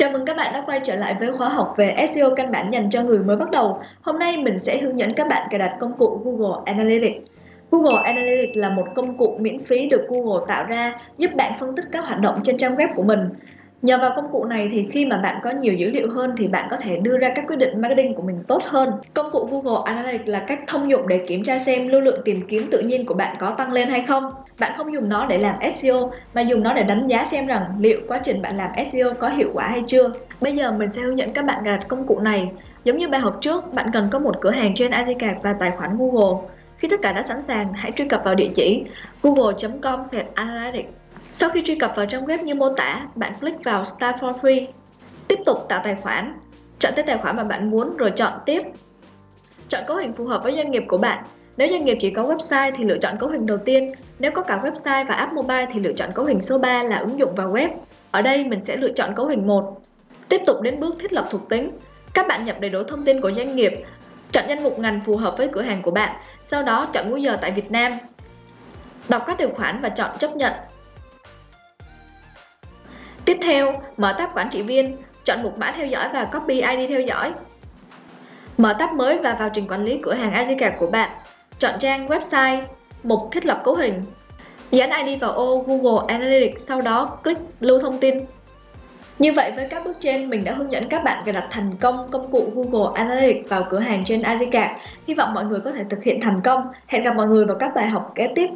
Chào mừng các bạn đã quay trở lại với khóa học về SEO căn bản dành cho người mới bắt đầu. Hôm nay mình sẽ hướng dẫn các bạn cài đặt công cụ Google Analytics. Google Analytics là một công cụ miễn phí được Google tạo ra giúp bạn phân tích các hoạt động trên trang web của mình. Nhờ vào công cụ này thì khi mà bạn có nhiều dữ liệu hơn thì bạn có thể đưa ra các quyết định marketing của mình tốt hơn. Công cụ Google Analytics là cách thông dụng để kiểm tra xem lưu lượng tìm kiếm tự nhiên của bạn có tăng lên hay không. Bạn không dùng nó để làm SEO mà dùng nó để đánh giá xem rằng liệu quá trình bạn làm SEO có hiệu quả hay chưa. Bây giờ mình sẽ hướng dẫn các bạn cài đặt công cụ này. Giống như bài học trước, bạn cần có một cửa hàng trên Azicard và tài khoản Google. Khi tất cả đã sẵn sàng, hãy truy cập vào địa chỉ google.com/analytics sau khi truy cập vào trang web như mô tả, bạn click vào Start for Free. Tiếp tục tạo tài khoản. Chọn tên tài khoản mà bạn muốn rồi chọn tiếp. Chọn cấu hình phù hợp với doanh nghiệp của bạn. Nếu doanh nghiệp chỉ có website thì lựa chọn cấu hình đầu tiên. Nếu có cả website và app mobile thì lựa chọn cấu hình số 3 là ứng dụng và web. Ở đây mình sẽ lựa chọn cấu hình 1. Tiếp tục đến bước thiết lập thuộc tính. Các bạn nhập đầy đủ thông tin của doanh nghiệp, chọn danh mục ngành phù hợp với cửa hàng của bạn, sau đó chọn múi giờ tại Việt Nam. Đọc các điều khoản và chọn chấp nhận. Tiếp theo, mở tab quản trị viên, chọn mục mã theo dõi và copy ID theo dõi. Mở tab mới và vào trình quản lý cửa hàng Azica của bạn. Chọn trang website, mục thiết lập cấu hình. Dán ID vào ô Google Analytics, sau đó click lưu thông tin. Như vậy với các bước trên, mình đã hướng dẫn các bạn cài đặt thành công công cụ Google Analytics vào cửa hàng trên Azica. Hy vọng mọi người có thể thực hiện thành công. Hẹn gặp mọi người vào các bài học kế tiếp.